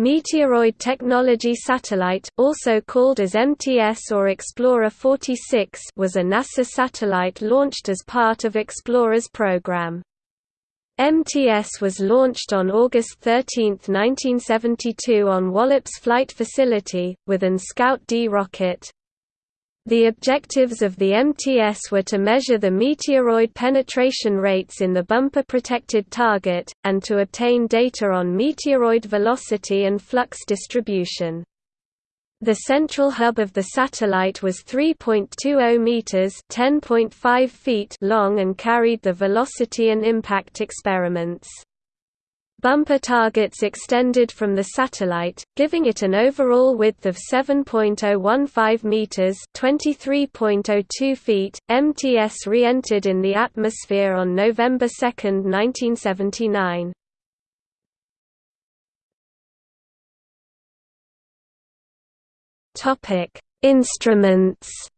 Meteoroid Technology Satellite, also called as MTS or Explorer 46 was a NASA satellite launched as part of Explorer's program. MTS was launched on August 13, 1972 on Wallops Flight Facility, with an Scout D rocket. The objectives of the MTS were to measure the meteoroid penetration rates in the bumper-protected target, and to obtain data on meteoroid velocity and flux distribution. The central hub of the satellite was 3.20 meters (10.5 feet) long and carried the velocity and impact experiments. Bumper targets extended from the satellite, giving it an overall width of 7.015 meters (23.02 feet). MTS re-entered in the atmosphere on November 2, 1979. Topic: Instruments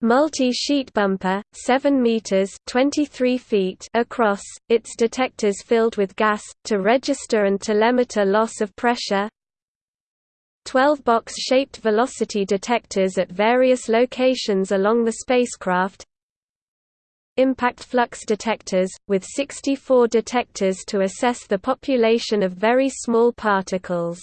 Multi-sheet bumper, 7 meters (23 feet) across, its detectors filled with gas to register and telemeter loss of pressure. 12 box-shaped velocity detectors at various locations along the spacecraft. Impact flux detectors, with 64 detectors to assess the population of very small particles.